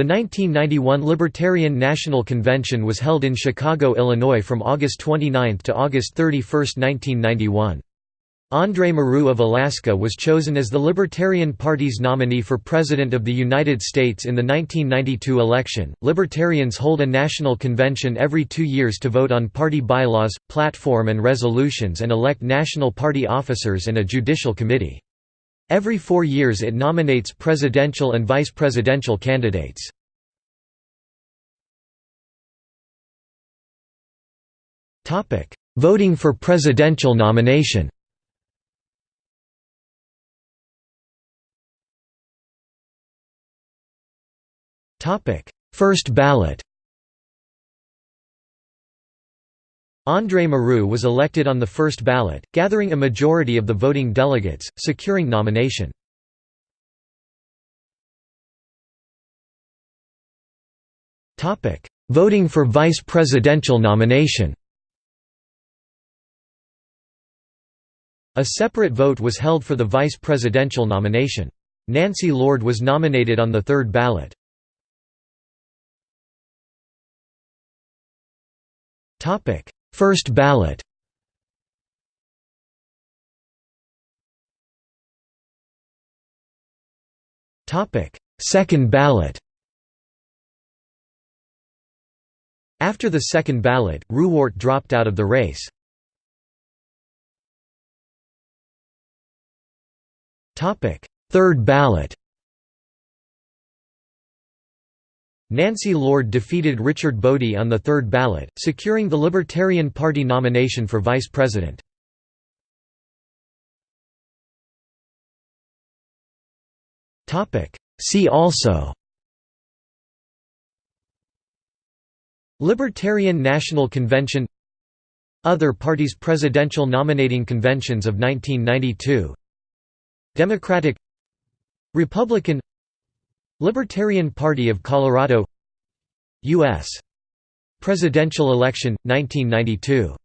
The 1991 Libertarian National Convention was held in Chicago, Illinois from August 29 to August 31, 1991. Andre Marrou of Alaska was chosen as the Libertarian Party's nominee for President of the United States in the 1992 election. Libertarians hold a national convention every two years to vote on party bylaws, platform, and resolutions and elect national party officers and a judicial committee. Every four years it nominates presidential and vice presidential candidates. Voting for presidential nomination First ballot André Marrou was elected on the first ballot, gathering a majority of the voting delegates, securing nomination. Voting for vice presidential nomination A separate vote was held for the vice presidential nomination. Nancy Lord was nominated on the third ballot. Topic: First ballot. Second ballot. After the second ballot, Ruwart dropped out of the race. Third ballot Nancy Lord defeated Richard Boddie on the third ballot, securing the Libertarian Party nomination for vice president. See also Libertarian National Convention Other parties Presidential nominating conventions of 1992 Democratic Republican Libertarian Party of Colorado U.S. Presidential election, 1992